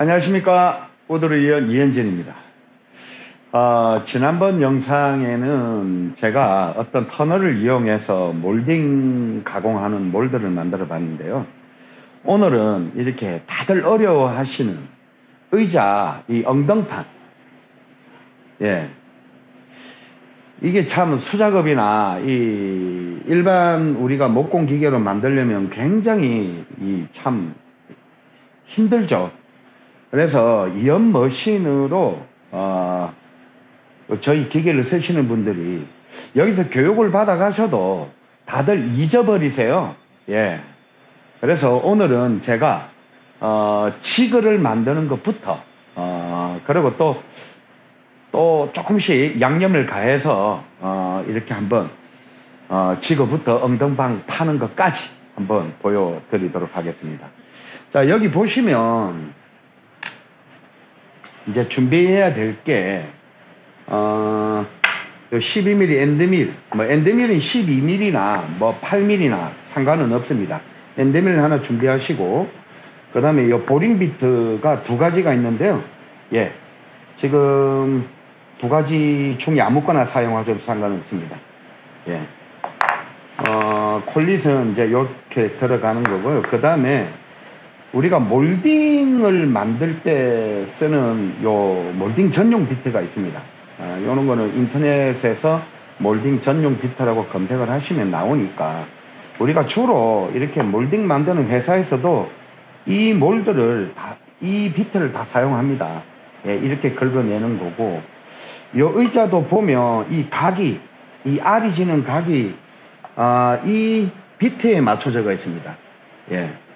안녕하십니까. 오드리언 이현진입니다. 어, 지난번 영상에는 제가 어떤 터널을 이용해서 몰딩 가공하는 몰드를 만들어 봤는데요. 오늘은 이렇게 다들 어려워 하시는 의자 이 엉덩판. 예. 이게 참 수작업이나 이 일반 우리가 목공 기계로 만들려면 굉장히 이 참 힘들죠 그래서 이연 머신으로 어, 저희 기계를 쓰시는 분들이 여기서 교육을 받아 가셔도 다들 잊어버리세요. 예. 그래서 오늘은 제가 어, 지그를 만드는 것부터 어, 그리고 또 또 조금씩 양념을 가해서 어, 이렇게 한번 어, 지그부터 엉덩방 파는 것까지 한번 보여드리도록 하겠습니다. 자 여기 보시면 이제 준비해야 될 게, 어, 12mm 엔드밀, 뭐 엔드밀은 12mm나 뭐 8mm나 상관은 없습니다. 엔드밀 하나 준비하시고, 그 다음에 이 보링 비트가 두 가지가 있는데요. 예. 지금 두 가지 중에 아무거나 사용하셔도 상관없습니다. 예. 어, 콜릿은 이제 이렇게 들어가는 거고요. 그 다음에 우리가 몰딩을 만들 때 쓰는 요 몰딩 전용 비트가 있습니다. 아, 요런 거는 인터넷에서 몰딩 전용 비트라고 검색을 하시면 나오니까 우리가 주로 이렇게 몰딩 만드는 회사에서도 이 몰드를 다, 이 비트를 다 사용합니다. 예, 이렇게 긁어내는 거고 요 의자도 보면 이 각이 이 R이 지는 각이 아, 이 비트에 맞춰져 있습니다. 예.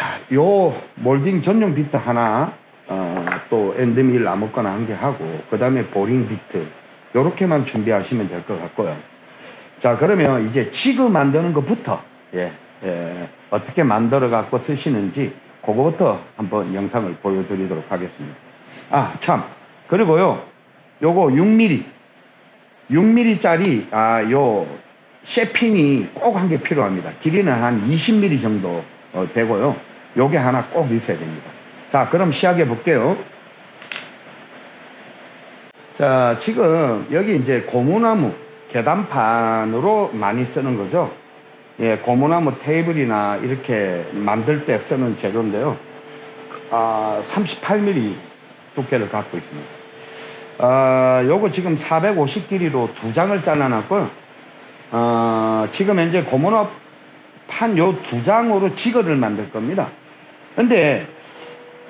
자, 요 몰딩 전용 비트 하나, 어, 또 엔드밀 아무거나 한 개 하고, 그 다음에 보링 비트, 요렇게만 준비하시면 될 것 같고요. 자, 그러면 이제 지그 만드는 것부터, 예, 예, 어떻게 만들어 갖고 쓰시는지, 그거부터 한번 영상을 보여드리도록 하겠습니다. 아, 참. 그리고요, 요거 6mm, 6mm 짜리, 아, 요, 셰핑이 꼭 한 개 필요합니다. 길이는 한 20mm 정도 어, 되고요. 요게 하나 꼭 있어야 됩니다. 자, 그럼 시작해 볼게요. 자, 지금 여기 이제 고무나무 계단판으로 많이 쓰는 거죠. 예, 고무나무 테이블이나 이렇게 만들 때 쓰는 재료인데요. 아, 38mm 두께를 갖고 있습니다. 아, 요거 지금 450 길이로 두 장을 잘라놨고요. 어, 지금 현재 고무나 판요 두 장으로 지거를 만들 겁니다. 근데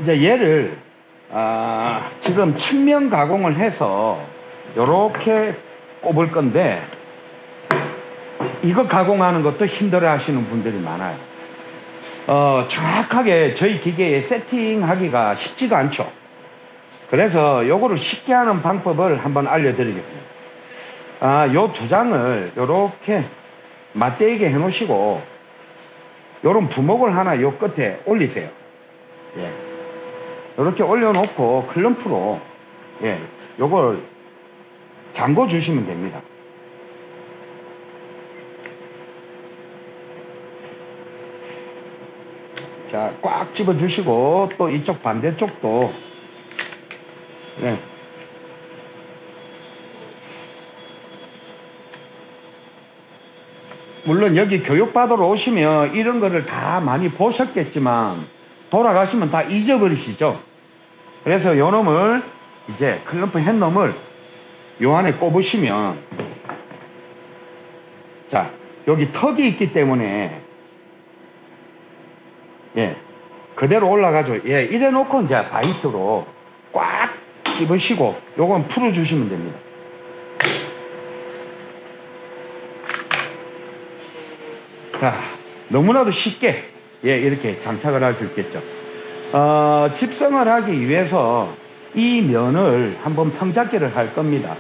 이제 얘를 아, 지금 측면 가공을 해서 이렇게 꼽을 건데 이거 가공하는 것도 힘들어 하시는 분들이 많아요. 어, 정확하게 저희 기계에 세팅하기가 쉽지가 않죠. 그래서 요거를 쉽게 하는 방법을 한번 알려드리겠습니다. 아, 요 두 장을 이렇게 맞대게 해 놓으시고 요런 부목을 하나 요 끝에 올리세요. 예. 이렇게 올려놓고 클럼프로 예, 요걸 잠궈 주시면 됩니다. 자, 꽉 집어 주시고 또 이쪽 반대쪽도 예. 물론 여기 교육받으러 오시면 이런 거를 다 많이 보셨겠지만 돌아가시면 다 잊어버리시죠. 그래서 요 놈을 이제 클럼프 핸놈을 요 안에 꼽으시면 자 여기 턱이 있기 때문에 예 그대로 올라가죠. 예 이래 놓고 이제 바이스로 꽉 집으시고 요건 풀어 주시면 됩니다. 자, 너무나도 쉽게 예, 이렇게 장착을 할 수 있겠죠. 어, 집성을 하기 위해서 이 면을 한번 평잡기를 할 겁니다.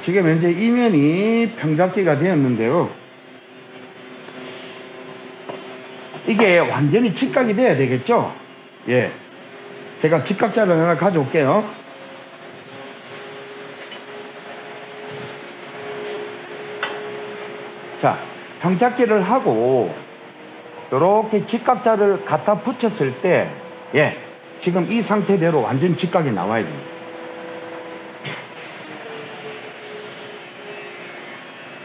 지금 현재 이면이 평잡기가 되었는데요. 이게 완전히 직각이 돼야 되겠죠? 예. 제가 직각자를 하나 가져올게요. 자, 평잡기를 하고 이렇게 직각자를 갖다 붙였을 때, 예, 지금 이 상태대로 완전 직각이 나와야 됩니다.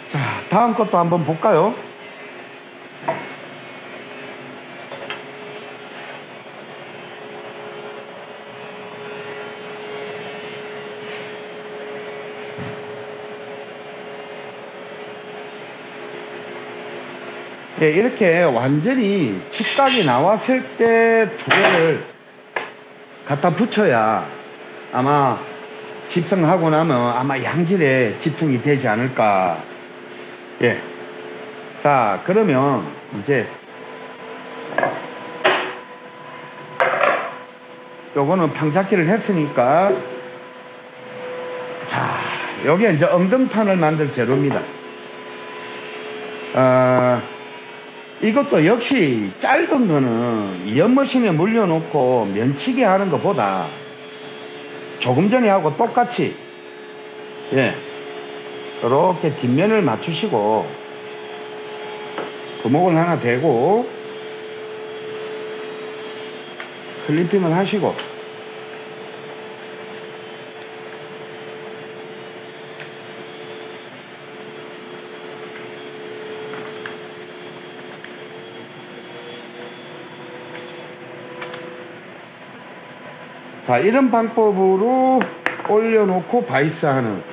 자, 다음 것도 한번 볼까요? 예, 이렇게 완전히 직각이 나왔을 때 두 개를 갖다 붙여야 아마 집성하고 나면 아마 양질의 집성이 되지 않을까. 예. 자, 그러면 이제 요거는 평잡기를 했으니까 자, 여기에 이제 엉덩판을 만들 재료입니다. 어, 이것도 역시 짧은 거는 연머신에 물려놓고 면치기 하는 것보다 조금 전에 하고 똑같이 예 이렇게 뒷면을 맞추시고 구멍을 하나 대고 클리핑을 하시고 자 이런 방법으로 올려놓고 바이스 하는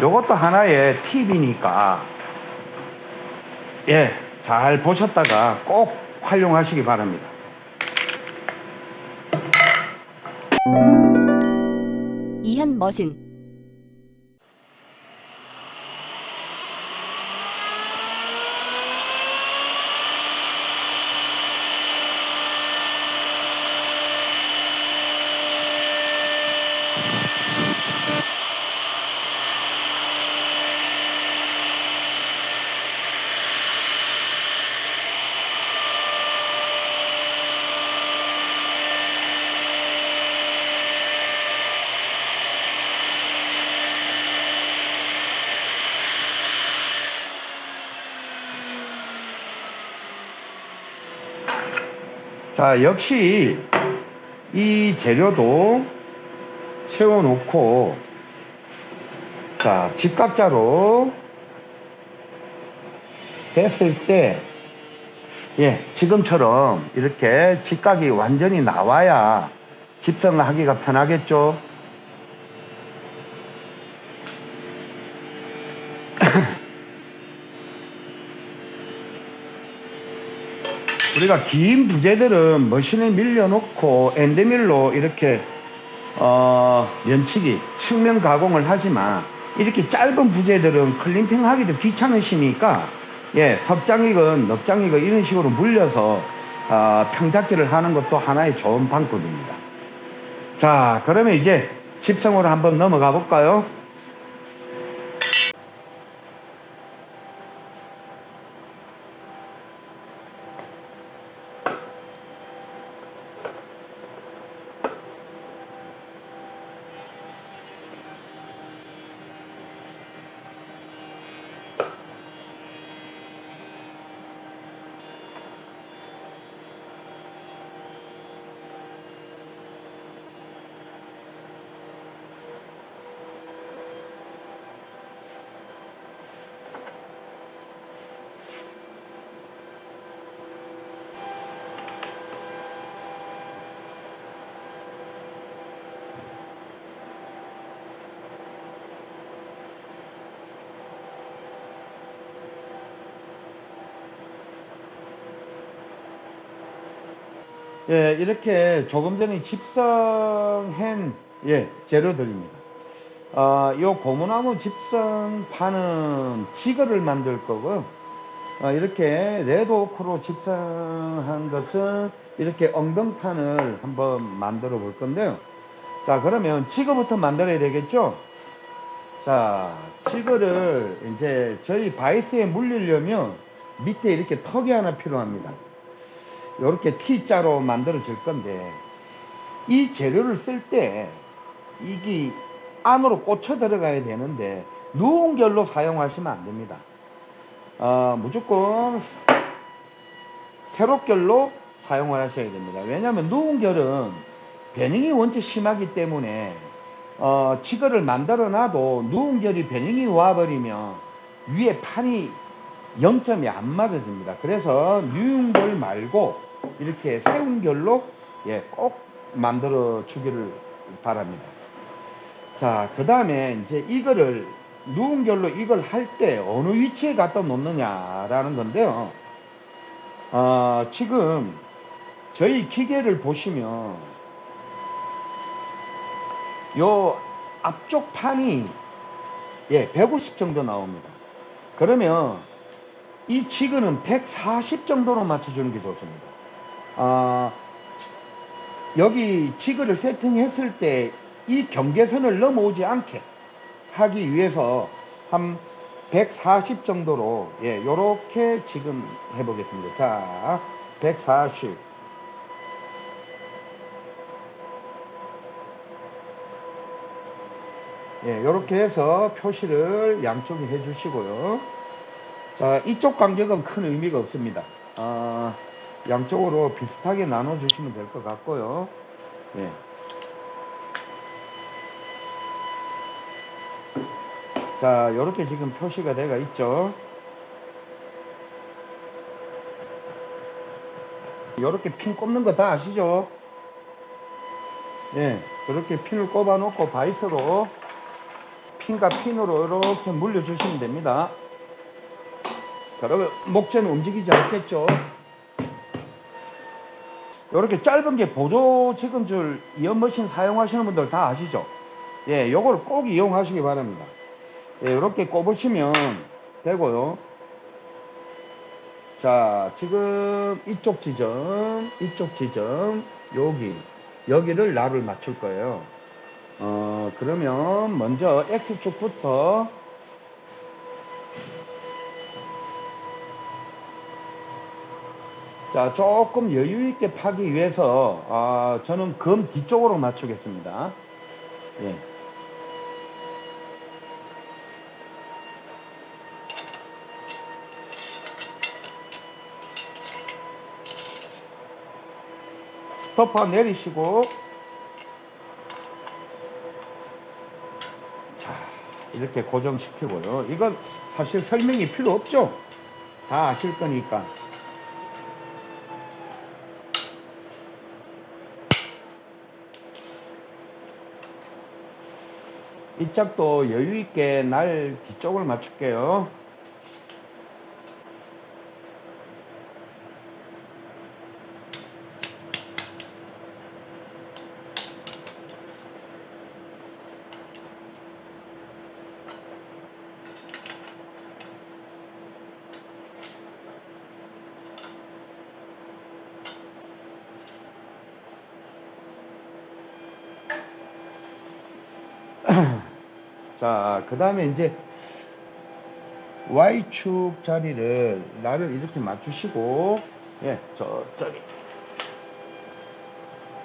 요것도 하나의 팁이니까. 예 잘 보셨다가 꼭 활용하시기 바랍니다. 이현 머신 자 역시 이 재료도 세워놓고 자 직각자로 됐을 때 예, 지금처럼 이렇게 직각이 완전히 나와야 집성을 하기가 편하겠죠. 우리가 긴 부재들은 머신에 밀려놓고 엔드밀로 이렇게 어, 면치기, 측면 가공을 하지만 이렇게 짧은 부재들은 클림핑 하기도 귀찮으시니까 예, 섭장이건 넉장이건 이런 식으로 물려서 어, 평잡기를 하는 것도 하나의 좋은 방법입니다. 자, 그러면 이제 집성으로 한번 넘어가 볼까요? 예, 이렇게 조금 전에 집성한 예, 재료들입니다. 어, 요 고무나무 집성판은 지거를 만들 거고 어, 이렇게 레드오크로 집성한 것은 이렇게 엉덩판을 한번 만들어 볼 건데요. 자, 그러면 지거부터 만들어야 되겠죠? 자, 지그를 이제 저희 바이스에 물리려면 밑에 이렇게 턱이 하나 필요합니다. 이렇게 T자로 만들어질 건데 이 재료를 쓸 때 이게 안으로 꽂혀 들어가야 되는데 누운 결로 사용하시면 안 됩니다. 어, 무조건 세로결로 사용을 하셔야 됩니다. 왜냐하면 누운 결은 변형이 원체 심하기 때문에 어, 지거를 만들어 놔도 누운 결이 변형이 와버리면 위에 판이 0점이 안 맞아집니다. 그래서 결 말고 이렇게 세운 결로 예, 꼭 만들어 주기를 바랍니다. 자, 그 다음에 이제 이거를 누운 결로 이걸 할 때 어느 위치에 갖다 놓느냐라는 건데요. 어, 지금 저희 기계를 보시면 요 앞쪽 판이 예, 150 정도 나옵니다. 그러면 이 지그는 140 정도로 맞춰주는 게 좋습니다. 아, 여기 지그를 세팅했을 때 이 경계선을 넘어오지 않게 하기 위해서 한 140 정도로 예, 요렇게 지금 해보겠습니다. 자, 140. 예, 요렇게 해서 표시를 양쪽에 해주시고요. 자, 이쪽 간격은 큰 의미가 없습니다. 아, 양쪽으로 비슷하게 나눠주시면 될 것 같고요. 예. 자, 이렇게 지금 표시가 되어 있죠. 이렇게 핀 꼽는 거 다 아시죠? 예, 이렇게 핀을 꼽아 놓고 바이스로 핀과 핀으로 이렇게 물려주시면 됩니다. 그러면 목재는 움직이지 않겠죠? 이렇게 짧은 게 보조 지근줄 이연머신 사용하시는 분들 다 아시죠? 예, 요걸 꼭 이용하시기 바랍니다. 예, 이렇게 꼽으시면 되고요. 자, 지금 이쪽 지점, 이쪽 지점, 여기, 여기를 나를 맞출 거예요. 어, 그러면 먼저 X축부터 자, 조금 여유 있게 파기 위해서 아, 저는 검 뒤쪽으로 맞추겠습니다. 예. 스토퍼 내리시고 자 이렇게 고정시키고요 이건 사실 설명이 필요 없죠 다 아실 거니까 이 짝도 여유 있게 날 뒤쪽을 맞출게요 자, 그 다음에 이제 Y축 자리를 나를 이렇게 맞추시고, 예, 저, 저기.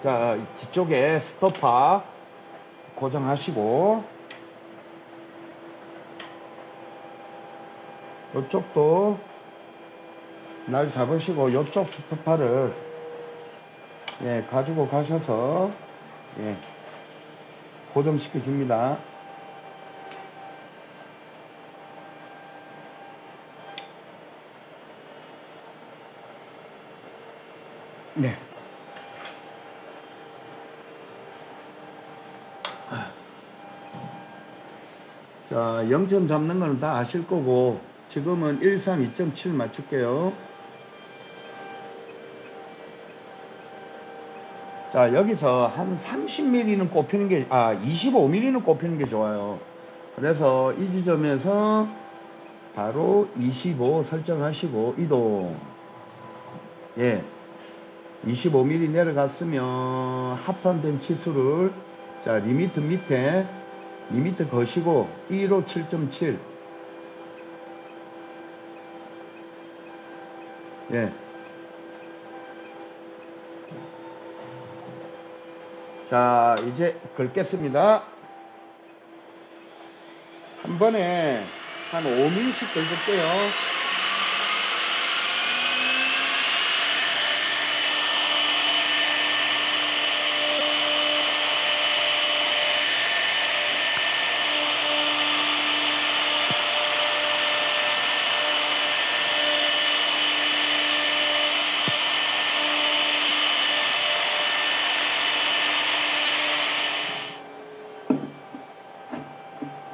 자, 뒤쪽에 스토퍼 고정하시고, 이쪽도 날 잡으시고, 이쪽 스토퍼를 예, 가지고 가셔서, 예, 고정시켜 줍니다. 네. 자, 0점 잡는 거는 다 아실 거고, 지금은 132.7 맞출게요. 자, 여기서 한 30mm는 꼽히는 게, 아, 25mm는 꼽히는 게 좋아요. 그래서 이 지점에서 바로 25 설정하시고, 이동. 예. 25mm 내려갔으면 합산된 치수를 자 limit 밑에 limit 거시고 1호 7.7 예. 자, 이제 긁겠습니다. 한 번에 한 5mm씩 긁을게요.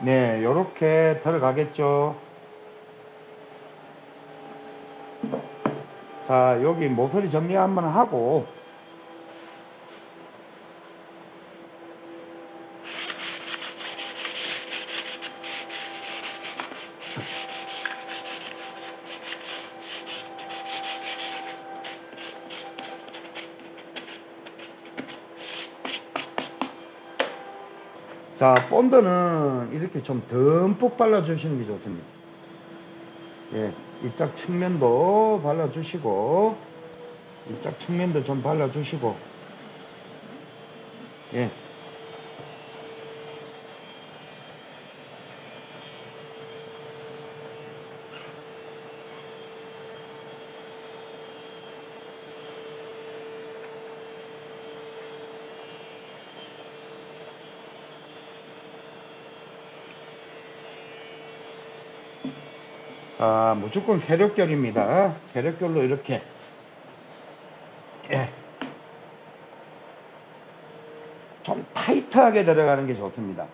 네, 요렇게 들어가겠죠. 자, 여기 모서리 정리 한번 하고, 자, 본드는 이렇게 좀 듬뿍 발라주시는 게 좋습니다. 예, 이쪽 측면도 발라주시고, 이쪽 측면도 좀 발라주시고, 예. 자, 무조건 세력결입니다. 세력결로 이렇게. 예. 좀 타이트하게 들어가는 게 좋습니다.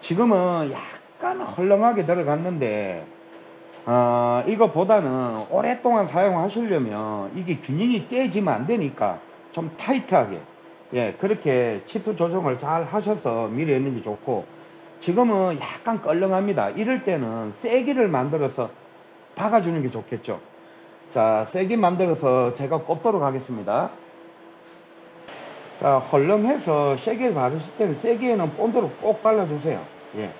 지금은 약간 헐렁하게 들어갔는데, 어, 이거보다는 오랫동안 사용하시려면 이게 균형이 깨지면 안 되니까 좀 타이트하게, 예, 그렇게 치수 조정을 잘 하셔서 미리 했는 게 좋고, 지금은 약간 껄렁합니다. 이럴 때는 세기를 만들어서 박아주는 게 좋겠죠. 자, 세기 만들어서 제가 꼽도록 하겠습니다. 자, 헐렁해서 세게 바르실 때는 세기에는 본드로 꼭 발라주세요. 예.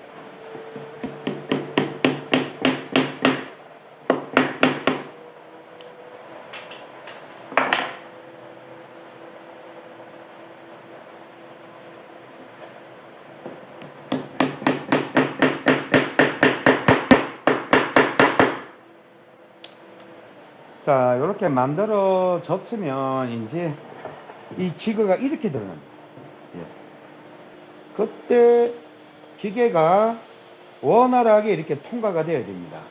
자, 이렇게 만들어졌으면 이제 이 지그가 이렇게 들어갑니다. 예. 그때 기계가 원활하게 이렇게 통과가 되어야 됩니다.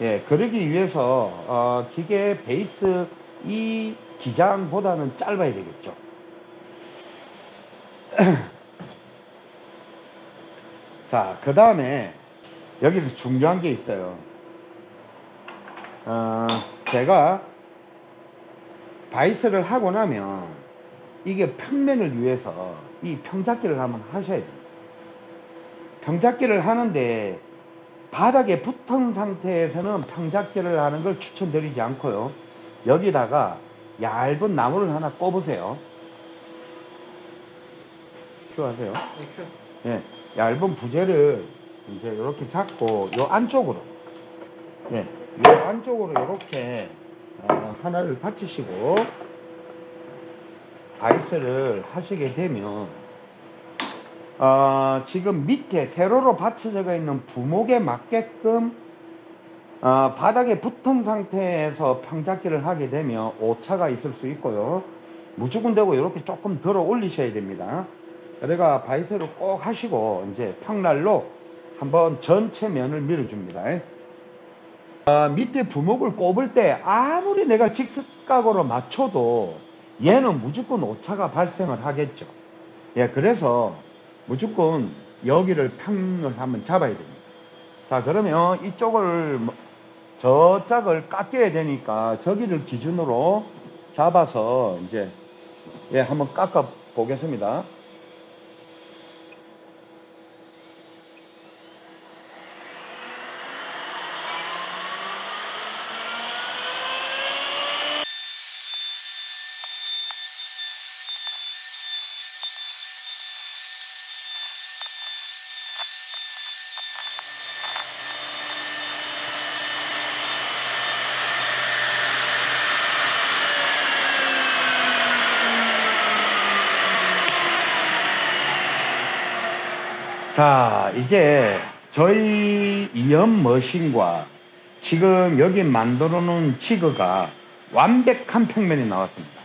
예, 그러기 위해서 어, 기계 베이스 이 기장보다는 짧아야 되겠죠. 자, 그 다음에 여기서 중요한 게 있어요. 어, 제가 바이스를 하고 나면 이게 평면을 위해서 이 평잡기를 한번 하셔야 돼요. 평잡기를 하는데 바닥에 붙은 상태에서는 평잡기를 하는 걸 추천드리지 않고요. 여기다가 얇은 나무를 하나 꼽으세요. 필요하세요? 예, 얇은 부재를 이제 이렇게 잡고 요 안쪽으로 예, 요 안쪽으로 이렇게 어, 하나를 받치시고 바이스를 하시게 되면 어, 지금 밑에 세로로 받쳐져 있는 부목에 맞게끔 어, 바닥에 붙은 상태에서 평잡기를 하게 되면 오차가 있을 수 있고요. 무조건 되고 이렇게 조금 들어 올리셔야 됩니다. 그래가 바이스를 꼭 하시고 이제 평날로 한번 전체 면을 밀어줍니다. 아, 밑에 부목을 꼽을 때 아무리 내가 직습각으로 맞춰도 얘는 무조건 오차가 발생을 하겠죠. 예, 그래서 무조건 여기를 평을 한번 잡아야 됩니다. 자, 그러면 이쪽을 뭐- 저 짝을 깎여야 되니까 저기를 기준으로 잡아서 이제 예, 한번 깎아 보겠습니다. 자, 이제 저희 이연 머신과 지금 여기 만들어 놓은 지그가 완벽한 평면이 나왔습니다.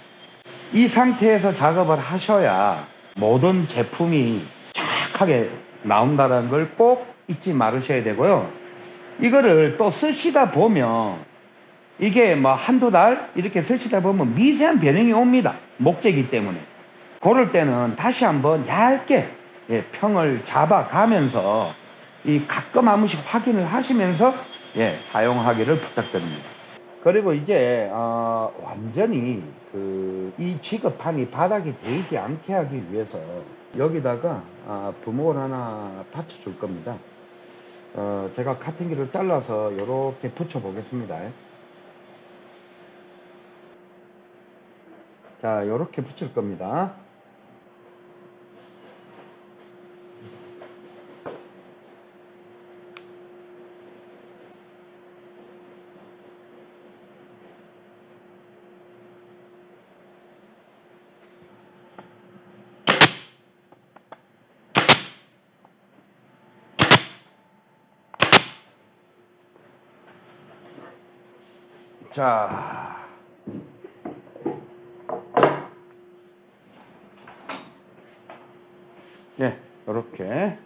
이 상태에서 작업을 하셔야 모든 제품이 정확하게 나온다는 걸 꼭 잊지 말으셔야 되고요. 이거를 또 쓰시다 보면 이게 뭐 한두 달 이렇게 쓰시다 보면 미세한 변형이 옵니다. 목재이기 때문에. 그럴 때는 다시 한번 얇게 예, 평을 잡아가면서 이 가끔 한 번씩 확인을 하시면서 예, 사용하기를 부탁드립니다. 그리고 이제 어, 완전히 그이 지급판이 바닥에 데이지 않게 하기 위해서 여기다가 아, 부목을 하나 받쳐줄 겁니다. 어, 제가 카팅기를 잘라서 이렇게 붙여 보겠습니다. 자, 이렇게 붙일 겁니다. 자. 네, 이렇게.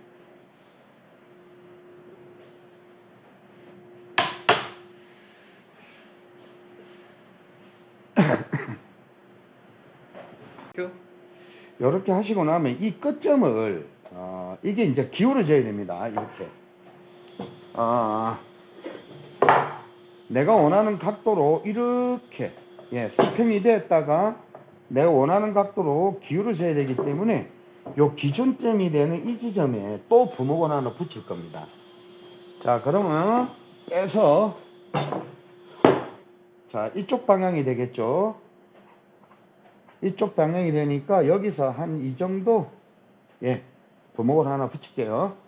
큐. 이렇게 하시고 나면 이 끝점을 어, 이게 이제 기울어져야 됩니다. 이렇게. 아, 내가 원하는 각도로 이렇게 예, 수평이 됐다가 내가 원하는 각도로 기울어져야 되기 때문에 요 기준점이 되는 이 지점에 또 부목을 하나 붙일 겁니다. 자, 그러면 빼서 자, 이쪽 방향이 되겠죠. 이쪽 방향이 되니까 여기서 한 이 정도 예, 부목을 하나 붙일게요.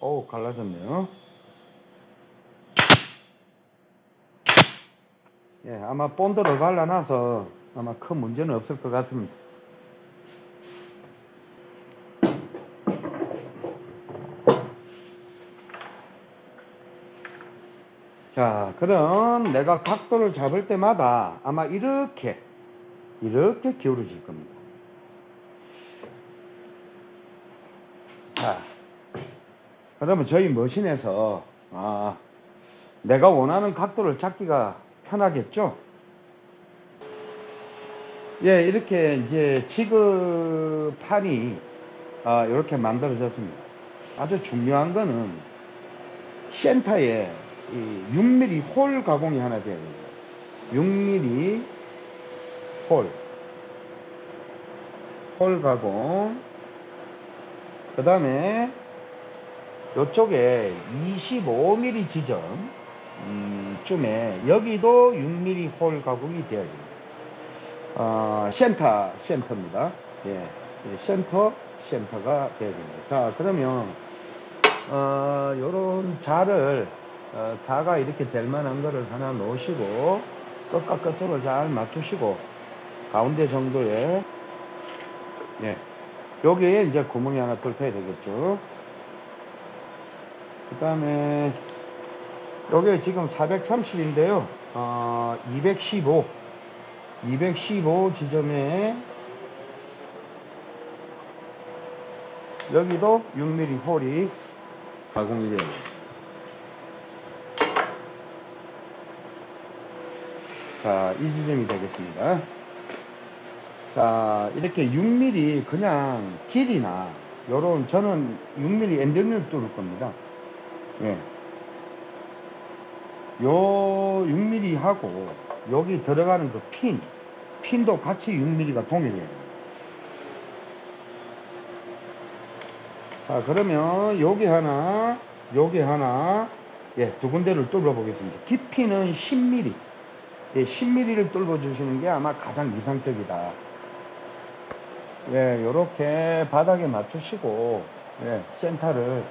어우 갈라졌네요. 예 아마 본드로 갈라놔서 아마 큰 문제는 없을 것 같습니다. 자 그럼 내가 각도를 잡을 때마다 아마 이렇게 이렇게 기울어질 겁니다. 자 그러면 저희 머신에서 아, 내가 원하는 각도를 잡기가 편하겠죠? 예, 이렇게 이제 지급판이 아, 이렇게 만들어졌습니다. 아주 중요한 거는 센터에 이 6mm 홀 가공이 하나 돼야 됩니다. 6mm 홀. 홀 가공. 그 다음에 요쪽에 25mm 지점 음, 쯤에 여기도 6mm 홀 가공이 되어야 됩니다. 어, 센터 센터입니다. 예, 예, 센터 센터가 되어야 됩니다. 자 그러면 어, 요런 자를 어, 자가 이렇게 될 만한 거를 하나 놓으시고 끝과 끝으로 잘 맞추시고 가운데 정도에 예, 여기에 이제 구멍이 하나 뚫혀야 되겠죠. 그 다음에 요게 지금 430인데요 어, 215 215 지점에 여기도 6mm 홀이 가공이 돼요 자, 이 지점이 되겠습니다. 자, 이렇게 6mm 그냥 길이나 요런 저는 6mm 엔드를 뚫을 겁니다. 예. 요 6mm 하고 여기 들어가는 그 핀, 핀도 같이 6mm가 동일해요. 자, 그러면 여기 하나, 여기 하나, 예, 두 군데를 뚫어 보겠습니다. 깊이는 10mm. 예, 10mm를 뚫어 주시는 게 아마 가장 이상적이다. 예, 요렇게 바닥에 맞추시고, 예, 센터를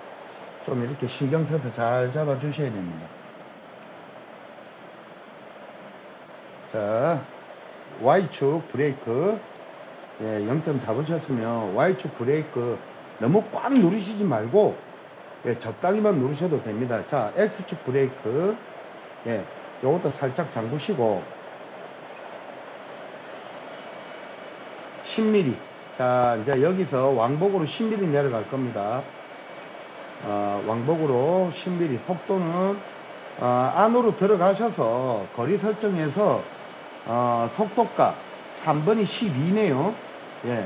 좀 이렇게 신경 써서 잘 잡아 주셔야 됩니다. 자, Y축 브레이크. 예, 0점 잡으셨으면 Y축 브레이크 너무 꽉 누르시지 말고 예, 적당히만 누르셔도 됩니다. 자, X축 브레이크. 예, 요것도 살짝 잠그시고 10mm. 자, 이제 여기서 왕복으로 10mm 내려갈 겁니다. 어, 왕복으로 10mm 속도는 어, 안으로 들어가셔서 거리 설정에서 어, 속도가 3번이 12네요. 예,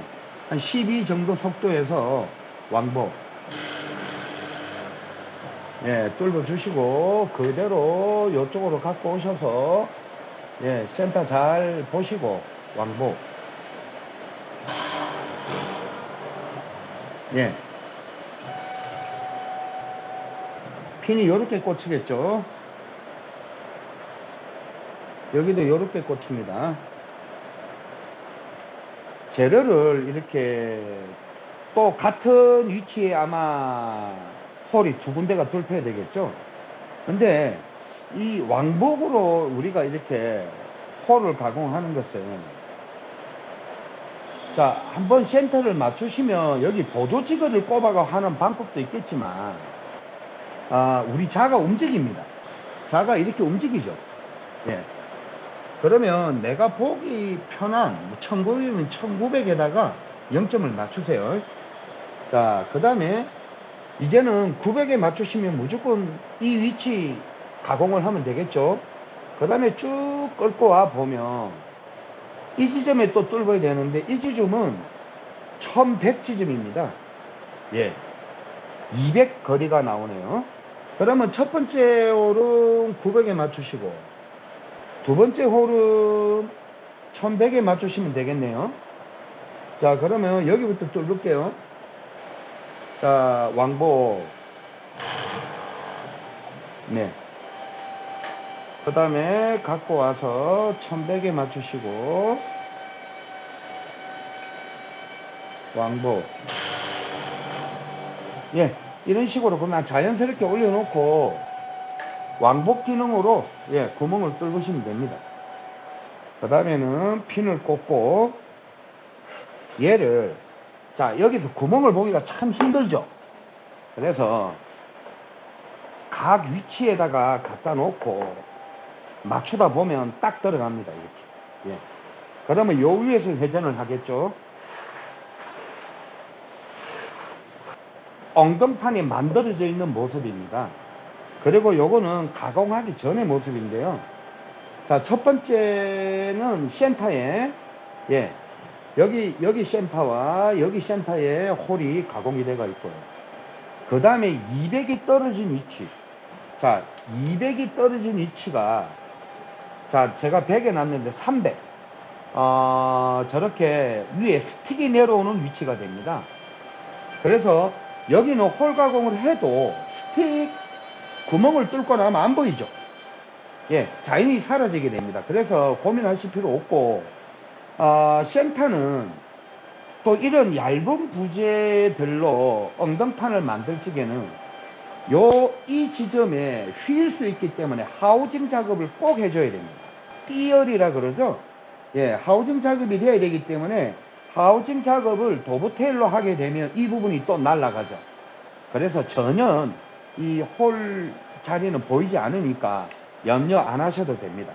한 12 정도 속도에서 왕복. 예, 뚫어 주시고 그대로 이쪽으로 갖고 오셔서 예, 센터 잘 보시고 왕복. 예. 핀이 이렇게 꽂히겠죠. 여기도 이렇게 꽂힙니다. 재료를 이렇게 또 같은 위치에 아마 홀이 두 군데가 돌파해야 되겠죠. 근데 이 왕복으로 우리가 이렇게 홀을 가공하는 것은 자, 한번 센터를 맞추시면 여기 보조지거를 꼽아가 하는 방법도 있겠지만 아, 우리 자가 움직입니다. 자가 이렇게 움직이죠. 예. 그러면 내가 보기 편한 1900이면 1900에다가 0점을 맞추세요. 자, 그 다음에 이제는 900에 맞추시면 무조건 이 위치 가공을 하면 되겠죠. 그 다음에 쭉 끌고 와 보면 이 지점에 또 뚫어야 되는데 이 지점은 1100 지점입니다. 예. 200 거리가 나오네요. 그러면 첫 번째 홀은 900에 맞추시고 두 번째 홀은 1100에 맞추시면 되겠네요. 자, 그러면 여기부터 뚫을게요. 자, 왕복. 네. 그 다음에 갖고 와서 1100에 맞추시고 왕복 예 이런 식으로 그냥 자연스럽게 올려놓고 왕복 기능으로 예 구멍을 뚫으시면 됩니다 그 다음에는 핀을 꽂고 얘를 자 여기서 구멍을 보기가 참 힘들죠 그래서 각 위치에다가 갖다 놓고 맞추다 보면 딱 들어갑니다. 이렇게. 예. 그러면 요 위에서 회전을 하겠죠. 엉덩판이 만들어져 있는 모습입니다. 그리고 요거는 가공하기 전의 모습인데요. 자, 첫 번째는 센터에, 예, 여기, 여기 센터와 여기 센터에 홀이 가공이 되어 있고요. 그 다음에 200이 떨어진 위치. 자, 200이 떨어진 위치가 자, 제가 100에 놨는데 300. 어, 저렇게 위에 스틱이 내려오는 위치가 됩니다. 그래서 여기는 홀 가공을 해도 스틱 구멍을 뚫고 나면 안 보이죠. 예, 자연히 사라지게 됩니다. 그래서 고민하실 필요 없고, 어, 센터는 또 이런 얇은 부재들로 엉덩판을 만들 적에는 요, 이 지점에 휘일 수 있기 때문에 하우징 작업을 꼭 해줘야 됩니다. 삐열이라 그러죠. 예, 하우징 작업이 돼야 되기 때문에 하우징 작업을 도브테일로 하게 되면 이 부분이 또 날아가죠. 그래서 전혀 이 홀 자리는 보이지 않으니까 염려 안 하셔도 됩니다.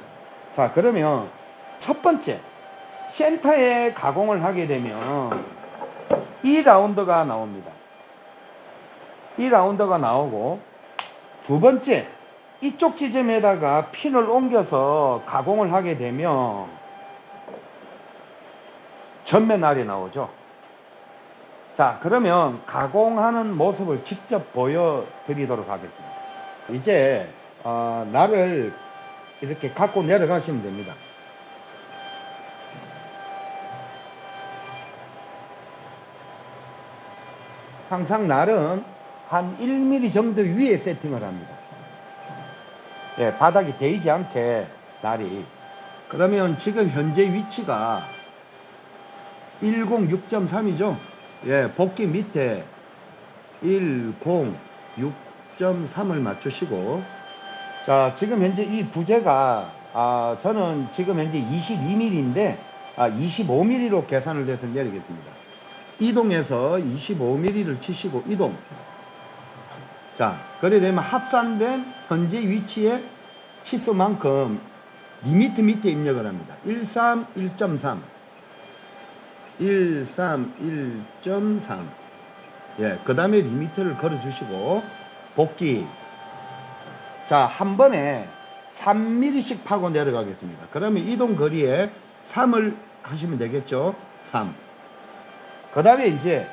자, 그러면 첫 번째, 센터에 가공을 하게 되면 이 라운드가 나옵니다. 이 라운드가 나오고 두 번째 이쪽 지점에다가 핀을 옮겨서 가공을 하게 되면 전면알이 나오죠. 자 그러면 가공하는 모습을 직접 보여드리도록 하겠습니다. 이제 어, 날을 이렇게 갖고 내려가시면 됩니다. 항상 날은 한 1mm 정도 위에 세팅을 합니다. 예, 바닥이 데이지 않게 날이. 그러면 지금 현재 위치가 106.3이죠. 예, 복귀 밑에 6.3을 맞추시고. 자 지금 현재 이 부재가 아 저는 지금 현재 22mm인데 아 25mm로 계산을 해서 내리겠습니다. 이동해서 25mm를 치시고 이동. 자 그래 되면 합산된 현재 위치의 치수만큼 limit 밑에 입력을 합니다. 13 1.3 13 1.3 예, 그 다음에 limit를 걸어주시고 복귀. 자 한 번에 3mm씩 파고 내려가겠습니다. 그러면 이동 거리에 3을 하시면 되겠죠? 3 그 다음에 이제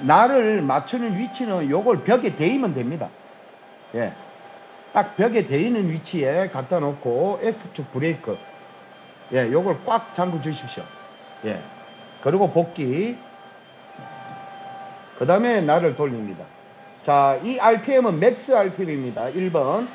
나를 맞추는 위치는 요걸 벽에 대이면 됩니다. 예, 딱 벽에 대이는 위치에 갖다 놓고 X축 브레이크. 예, 요걸 꽉 잠궈 주십시오 예, 그리고 복귀 그 다음에 나를 돌립니다. 자, 이 RPM은 맥스 RPM입니다. 1번.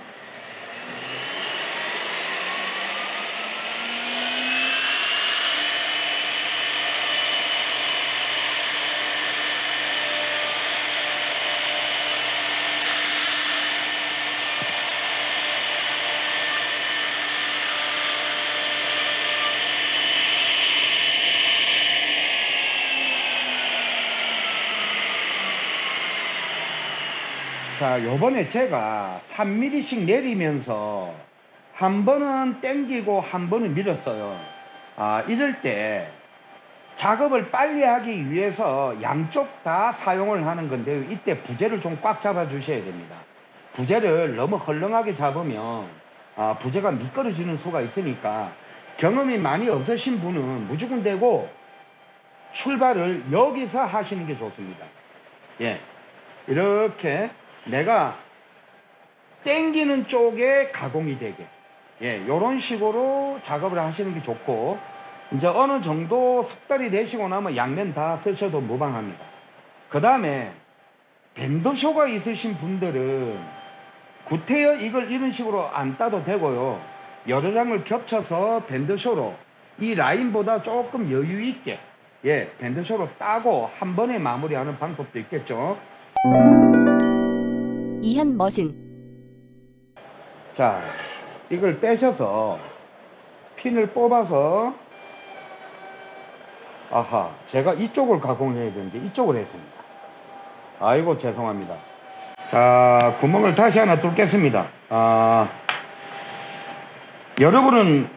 자, 요번에 제가 3mm씩 내리면서 한 번은 땡기고 한 번은 밀었어요. 아, 이럴 때 작업을 빨리 하기 위해서 양쪽 다 사용을 하는 건데요. 이때 부재를 좀 꽉 잡아 주셔야 됩니다. 부재를 너무 헐렁하게 잡으면 아, 부재가 미끄러지는 수가 있으니까 경험이 많이 없으신 분은 무조건 되고 출발을 여기서 하시는 게 좋습니다. 예. 이렇게 내가 땡기는 쪽에 가공이 되게 예, 요런 식으로 작업을 하시는 게 좋고 이제 어느 정도 숙달이 되시고 나면 양면 다 쓰셔도 무방합니다. 그 다음에 밴드쇼가 있으신 분들은 구태여 이걸 이런 식으로 안 따도 되고요. 여러 장을 겹쳐서 밴드쇼로 이 라인보다 조금 여유 있게 예, 밴드쇼로 따고 한 번에 마무리하는 방법도 있겠죠. 이한 머신 자, 이걸 떼셔서 핀을 뽑아서 아하, 제가 이쪽을 가공해야 되는데 이쪽을 했습니다. 아이고 죄송합니다. 자, 구멍을 다시 하나 뚫겠습니다. 아, 여러분은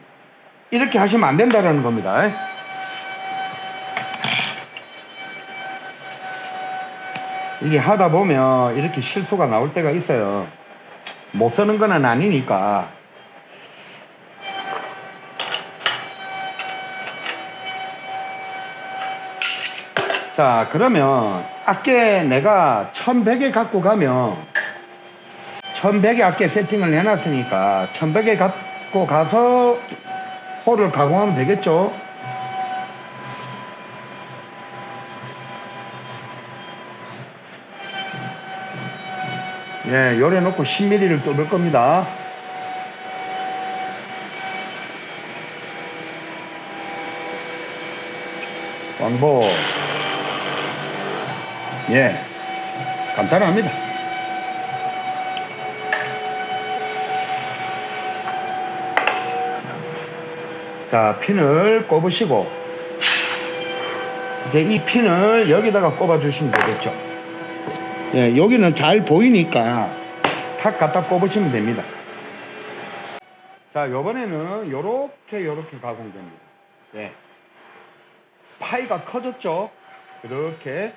이렇게 하시면 안 된다는 겁니다. 이게 하다 보면 이렇게 실수가 나올 때가 있어요. 못 쓰는 건 아니니까. 자, 그러면 아께 내가 1100에 갖고 가면 1100에 아께 세팅을 해놨으니까 1100에 갖고 가서 홀을 가공하면 되겠죠? 예, 요래 놓고 10mm를 뚫을 겁니다. 왕복. 예, 간단합니다. 자, 핀을 꼽으시고, 이제 이 핀을 여기다가 꼽아 주시면 되겠죠. 예, 여기는 잘 보이니까 탁 갖다 꼽으시면 됩니다. 자, 요번에는 요렇게 요렇게 가공됩니다. 예. 파이가 커졌죠? 이렇게.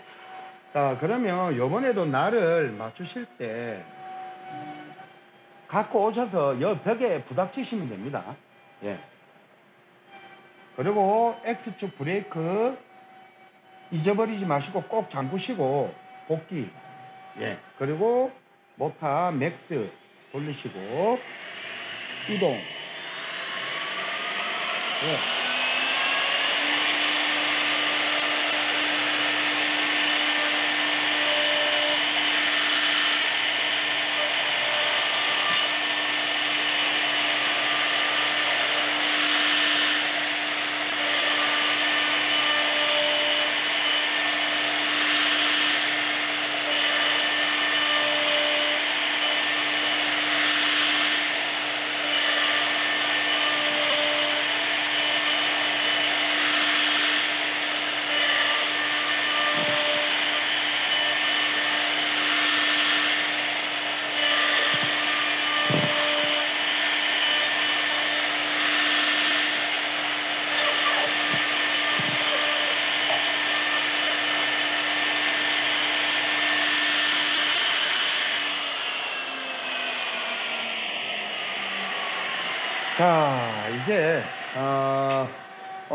자, 그러면 요번에도 날을 맞추실 때 갖고 오셔서 여 벽에 부닥치시면 됩니다. 예. 그리고 X축 브레이크 잊어버리지 마시고 꼭 잠그시고 복귀 예 그리고 모타 max 돌리시고 이동 예.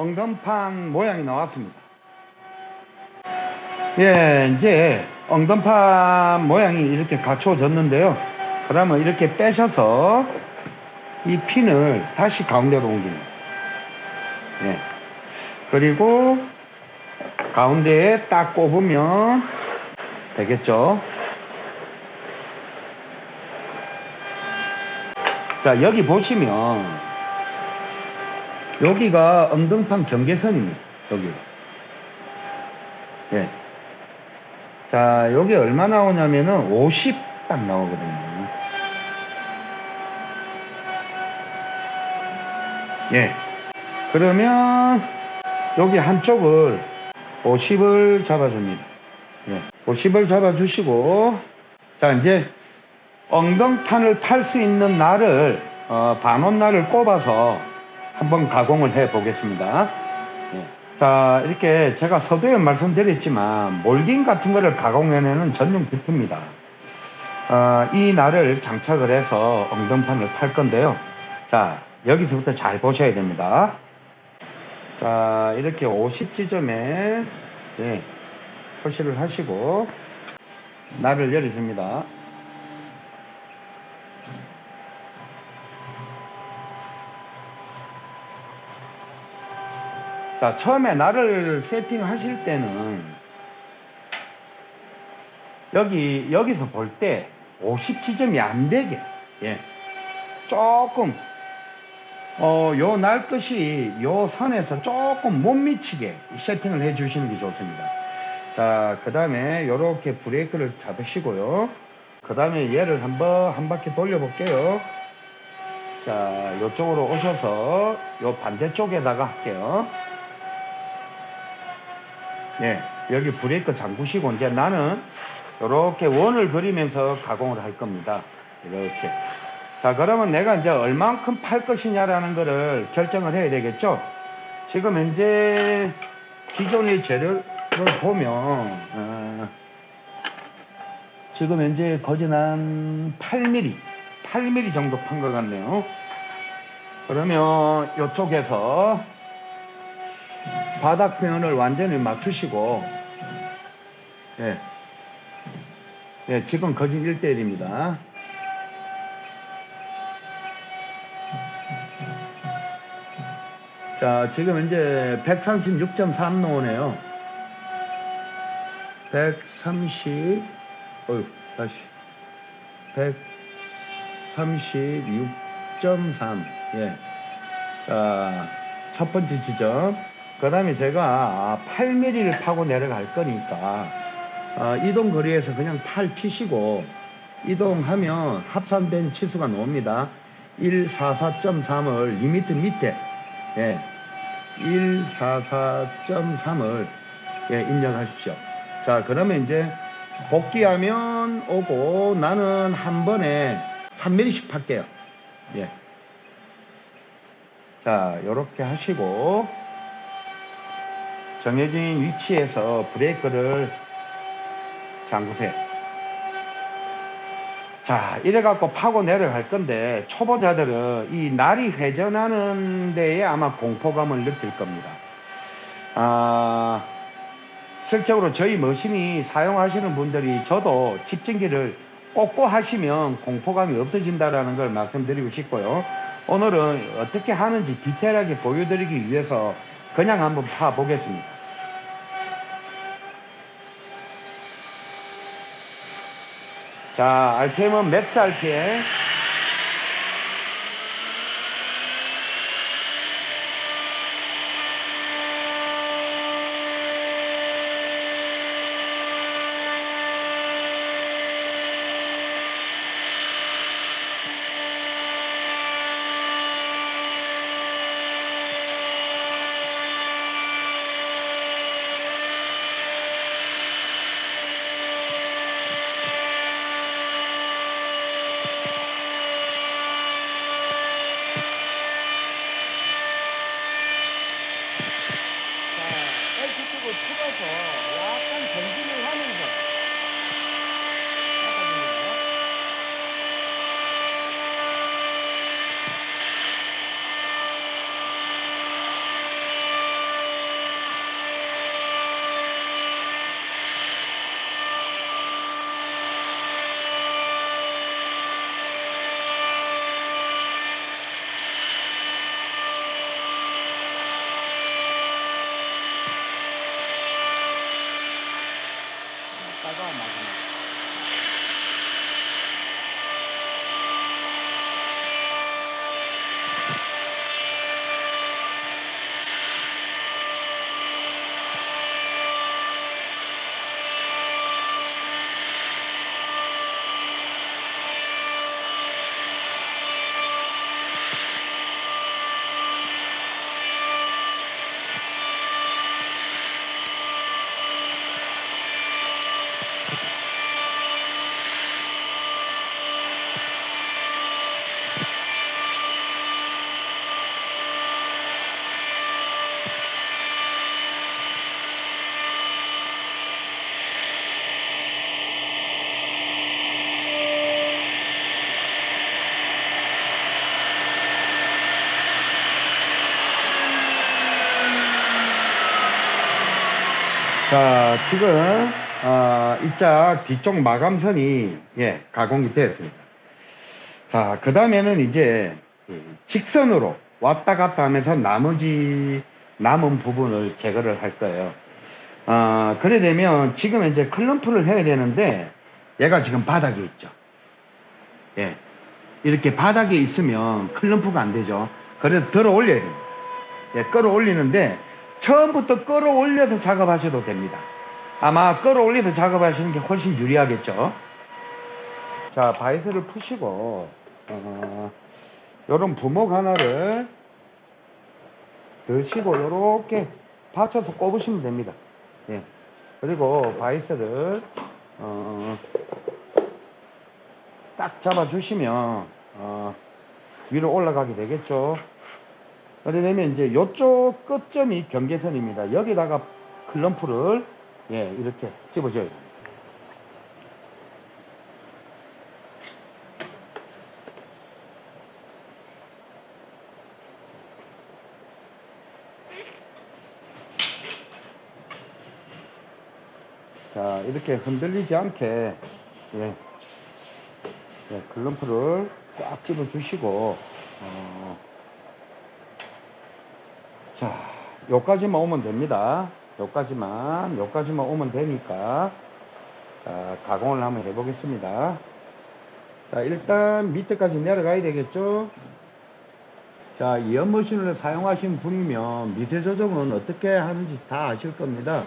엉덩판 모양이 나왔습니다. 예, 이제 엉덩판 모양이 이렇게 갖춰졌는데요. 그러면 이렇게 빼셔서 이 핀을 다시 가운데로 옮깁니다. 예. 그리고 가운데에 딱 꼽으면 되겠죠. 자, 여기 보시면 여기가 엉덩판 경계선입니다. 여기. 예. 자, 여기 얼마 나오냐면은 50 딱 나오거든요. 예. 그러면 여기 한쪽을 50을 잡아줍니다. 예. 50을 잡아주시고 자, 이제 엉덩판을 탈수 있는 날을 어, 반원 날을 꼽아서 한번 가공을 해 보겠습니다. 예. 자 이렇게 제가 서두에 말씀드렸지만 몰딩 같은 거를 가공해내는 전용 비트입니다. 어, 이 날을 장착을 해서 엉덩판을 탈 건데요. 자 여기서부터 잘 보셔야 됩니다. 자 이렇게 50 지점에 예, 표시를 하시고 날을 열어줍니다. 자, 처음에 나를 세팅하실 때는 여기 여기서 볼 때50 지점이 안 되게 예. 조금 어, 요날 끝이 요 선에서 조금 못 미치게 세팅을 해 주시는 게 좋습니다. 자, 그 다음에 요렇게 브레이크를 잡으시고요. 그 다음에 얘를 한번 한 바퀴 돌려 볼게요. 자, 요쪽으로 오셔서 요 반대쪽에다가 할게요. 예, 여기 브레이크 잠그시고 이제 나는 이렇게 원을 그리면서 가공을 할 겁니다. 이렇게. 자, 그러면 내가 이제 얼만큼 팔 것이냐라는 거를 결정을 해야 되겠죠? 지금 현재 기존의 재료를 보면, 어, 지금 현재 거진 한 8mm, 8mm 정도 판 것 같네요. 그러면 이쪽에서 바닥 표현을 완전히 맞추시고 예, 예 지금 거진 1대1입니다. 자 지금 이제 136.3 나오네요. 130 어휴 다시. 136.3 예. 자, 첫 번째 지점. 그 다음에 제가 8mm를 파고 내려갈 거니까 어, 이동 거리에서 그냥 8 치시고 이동하면 합산된 치수가 나옵니다. 144.3을 2m 밑에 예, 144.3을 예, 입력하십시오. 자 그러면 이제 복귀하면 오고 나는 한 번에 3mm씩 팔게요. 예. 자, 요렇게 하시고 정해진 위치에서 브레이크를 잠그세요. 자, 이래 갖고 파고 내려갈 건데 초보자들은 이 날이 회전하는 데에 아마 공포감을 느낄 겁니다. 아, 실적으로 저희 머신이 사용하시는 분들이 저도 집진기를 꽂고 하시면 공포감이 없어진다라는 걸 말씀드리고 싶고요. 오늘은 어떻게 하는지 디테일하게 보여드리기 위해서 그냥 한번 파 보겠습니다. 자, RPM은 맥스 RPM. 지금, 어, 이짝 뒤쪽 마감선이, 예, 가공이 되었습니다. 자, 그 다음에는 이제, 이 직선으로 왔다 갔다 하면서 나머지 남은 부분을 제거를 할 거예요. 아, 그래 되면 지금 이제 클럼프를 해야 되는데, 얘가 지금 바닥에 있죠. 예. 이렇게 바닥에 있으면 클럼프가 안 되죠. 그래서 들어 올려야 됩니다. 예, 끌어 올리는데, 처음부터 끌어 올려서 작업하셔도 됩니다. 아마 끌어 올려서 작업하시는 게 훨씬 유리하겠죠. 자, 바이스를 푸시고, 어, 요런 부목 하나를 드시고, 요렇게 받쳐서 꼽으시면 됩니다. 예. 그리고 바이스를, 어, 딱 잡아주시면, 어, 위로 올라가게 되겠죠. 그래 되면 이제 요쪽 끝점이 경계선입니다. 여기다가 클럼프를 예, 이렇게 됩니다. 자, 이렇게 흔들리지 않게 예, 예, 클럼프를 꽉 집어주시고 어, 자, 요까지만 오면 됩니다. 요까지만, 요까지만 오면 되니까, 자, 가공을 한번 해보겠습니다. 자, 일단 밑에까지 내려가야 되겠죠? 자, 이 연머신을 사용하신 분이면 미세 조정은 어떻게 하는지 다 아실 겁니다.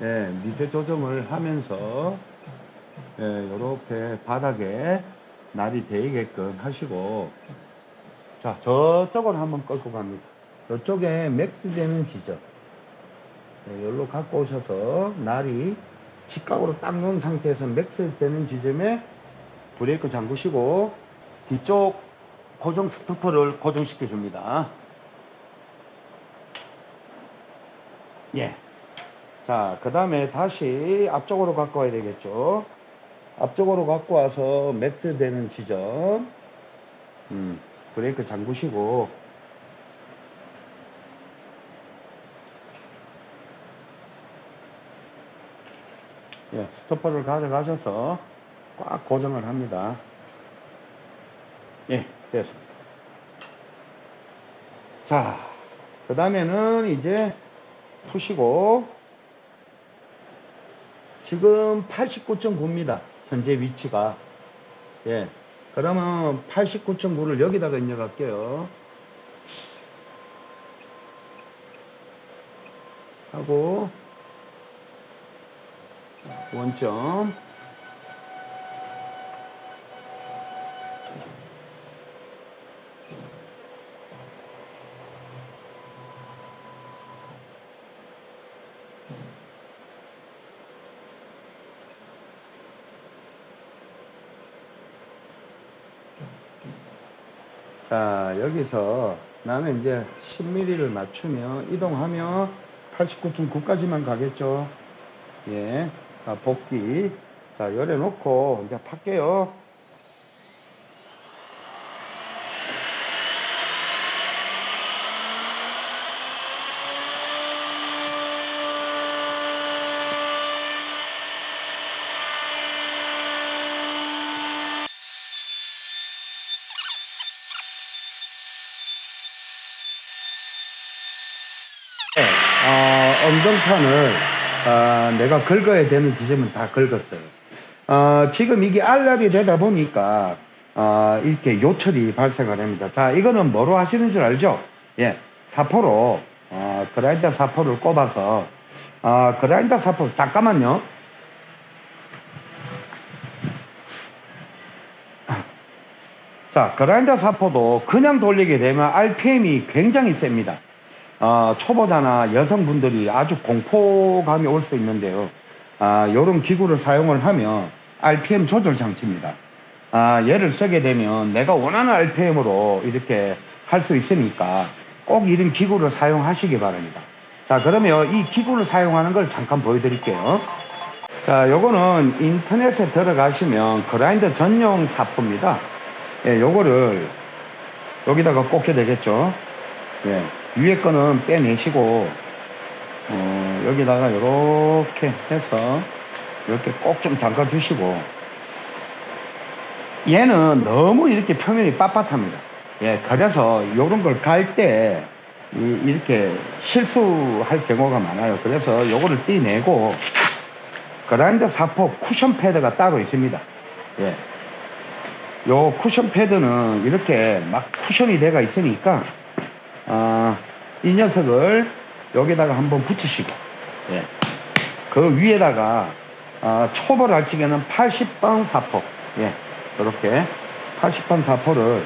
예, 미세 조정을 하면서, 예, 요렇게 바닥에 날이 대게끔 하시고, 자, 저쪽으로 한번 끌고 갑니다. 이쪽에 max 되는 지점 네, 여기로 갖고 오셔서 날이 직각으로 딱 놓은 상태에서 max 되는 지점에 브레이크 잠그시고 뒤쪽 고정 스토퍼를 고정시켜 줍니다 예. 자, 그 다음에 다시 앞쪽으로 갖고 와야 되겠죠. 앞쪽으로 갖고 와서 max 되는 지점, 음, 브레이크 잠그시고, 예, 스토퍼를 가져가셔서 꽉 고정을 합니다. 예, 됐습니다. 자, 그 다음에는 이제 푸시고, 지금 89.9입니다. 현재 위치가. 예. 그러면 89.9를 여기다가 입력할게요. 하고, 원점. 자 여기서 나는 이제 10mm를 맞추면 이동하면 89.9까지만 가겠죠. 예 자, 복귀. 자, 열어 놓고 이제 팔게요. 네, 어, 엉덩판을 어, 내가 긁어야 되는 지점은 다 긁었어요. 어, 지금 이게 알랍이 되다 보니까 어, 이렇게 요철이 발생을 합니다. 자, 이거는 뭐로 하시는 줄 알죠? 예, 사포로 어, 그라인더 사포를 꼽아서 어, 그라인더 사포 잠깐만요. 자, 그라인더 사포도 그냥 돌리게 되면 RPM이 굉장히 셉니다. 어, 초보자나 여성분들이 아주 공포감이 올 수 있는데요. 아, 이런 기구를 사용을 하면 RPM 조절 장치입니다. 아, 얘를 쓰게 되면 내가 원하는 RPM으로 이렇게 할 수 있으니까 꼭 이런 기구를 사용하시기 바랍니다. 자, 그러면 이 기구를 사용하는 걸 잠깐 보여드릴게요. 자, 요거는 인터넷에 들어가시면 그라인더 전용 사포입니다. 예, 요거를 여기다가 꽂게 되겠죠. 예. 위에 거는 빼내시고 어, 여기다가 이렇게 해서 이렇게 꼭 좀 잠가 주시고 얘는 너무 이렇게 표면이 빳빳합니다. 예, 그래서 이런 걸 갈 때 이렇게 실수할 경우가 많아요. 그래서 요거를 떼내고 그라인더 사포 쿠션 패드가 따로 있습니다. 예. 요 쿠션 패드는 이렇게 막 쿠션이 돼가 있으니까 아, 이 녀석을 여기다가 한번 붙이시고 예. 그 위에다가 아, 초벌할 적에는 80번 사포 예. 이렇게 80번 사포를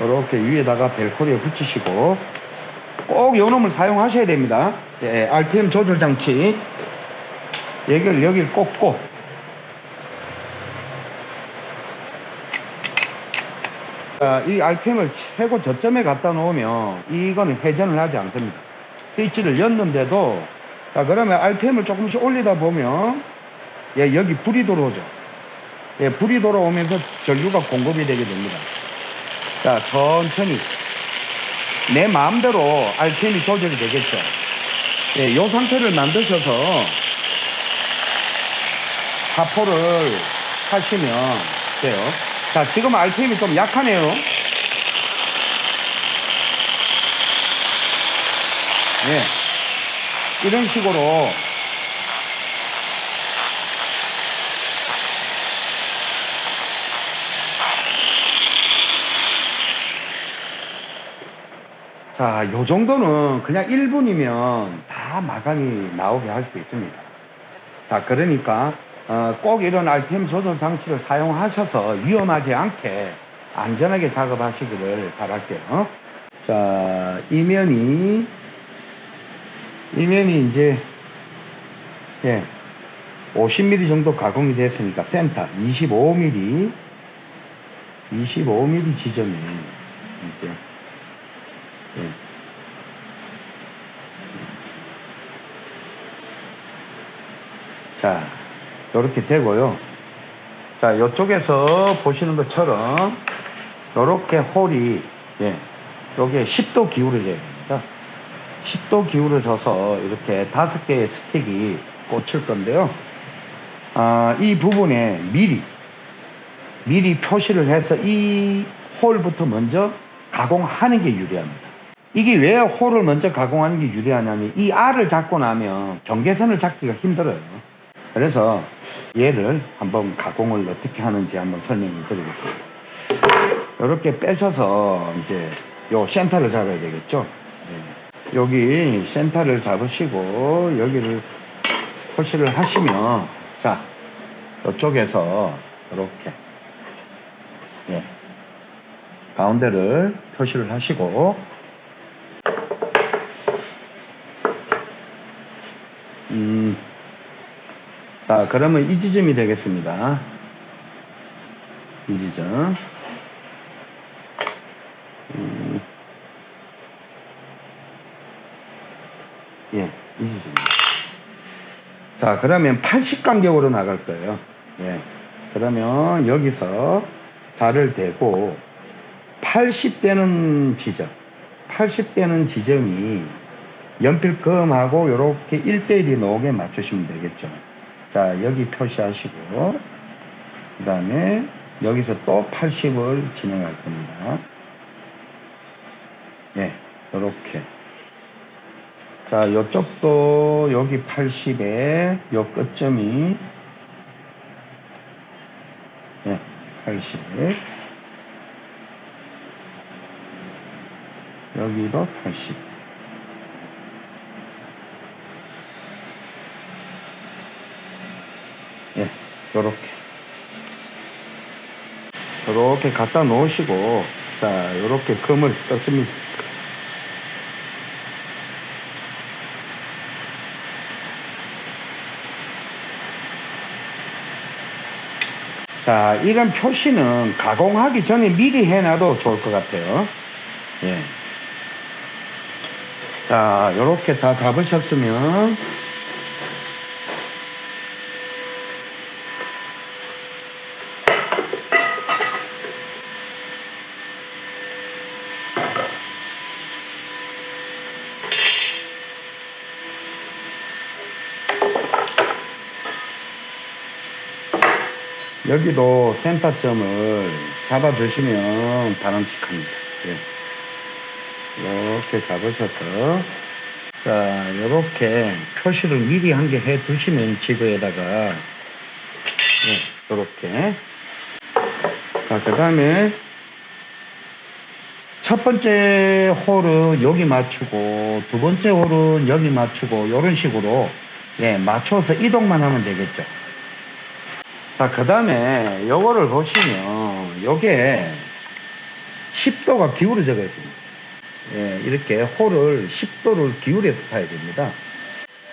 이렇게 위에다가 벨코리에 붙이시고 꼭 요 놈을 사용하셔야 됩니다. 예, RPM 조절 장치 여기를 여기를 꽂고 이 RPM을 최고 저점에 갖다 놓으면 이거는 회전을 하지 않습니다. 스위치를 였는데도 자 그러면 RPM을 조금씩 올리다 보면 예, 여기 불이 들어오죠. 예, 불이 돌아오면서 전류가 공급이 되게 됩니다. 자, 천천히 내 마음대로 RPM이 조절이 되겠죠. 예, 이 상태를 만드셔서 사포를 하시면 돼요. 자, 지금 RPM이 좀 약하네요. 예, 이런 식으로 자, 요 정도는 그냥 1분이면 다 마감이 나오게 할 수 있습니다. 자, 그러니까 어, 꼭 이런 RPM 조절 장치를 사용하셔서 위험하지 않게 안전하게 작업하시기를 바랄게요. 자, 이면이 이면이 이제 예, 50mm 정도 가공이 됐으니까 센터 25mm 25mm 지점이 이제 예. 자, 이렇게 되고요. 자, 이쪽에서 보시는 것처럼 이렇게 홀이 예, 여기에 10도 기울어져야 됩니다. 10도 기울어져서 이렇게 다섯 개의 스틱이 꽂힐 건데요. 아, 이 부분에 미리 미리 표시를 해서 이 홀부터 먼저 가공하는 게 유리합니다. 이게 왜 홀을 먼저 가공하는 게 유리하냐면 이 R을 잡고 나면 경계선을 잡기가 힘들어요. 그래서 얘를 한번 가공을 어떻게 하는지 한번 설명을 드리겠습니다. 이렇게 빼셔서 이제 요 센터를 잡아야 되겠죠. 네. 여기 센터를 잡으시고 여기를 표시를 하시면 자 이쪽에서 이렇게 예. 가운데를 표시를 하시고 음, 자 그러면 이 지점이 되겠습니다. 이 지점. 음, 예, 이 지점입니다. 자 그러면 80 간격으로 나갈 거예요. 예, 그러면 여기서 자를 대고 80대는 지점. 80대는 지점이 연필금하고 이렇게 1대1이 나오게 맞추시면 되겠죠 자 여기 표시하시고 그 다음에 여기서 또 80을 진행할 겁니다. 예 이렇게. 자 이쪽도 여기 80에 요 끝점이 예, 80 여기도 80 요렇게. 요렇게 갖다 놓으시고 자 요렇게 금을 떴습니다. 자 이런 표시는 가공하기 전에 미리 해놔도 좋을 것 같아요. 예. 자 요렇게 다 잡으셨으면 여기도 센터점을 잡아주시면 바람직합니다. 예. 이렇게 잡으셔서 자 이렇게 표시를 미리 한 개 해 두시면 지그에다가 예, 이렇게 자그 다음에 첫 번째 홀은 여기 맞추고 두 번째 홀은 여기 맞추고 이런 식으로 예 맞춰서 이동만 하면 되겠죠 자 그 다음에 요거를 보시면 요게 10도가 기울어져가 있습니다 예, 이렇게 홀을 10도를 기울여서 파야 됩니다.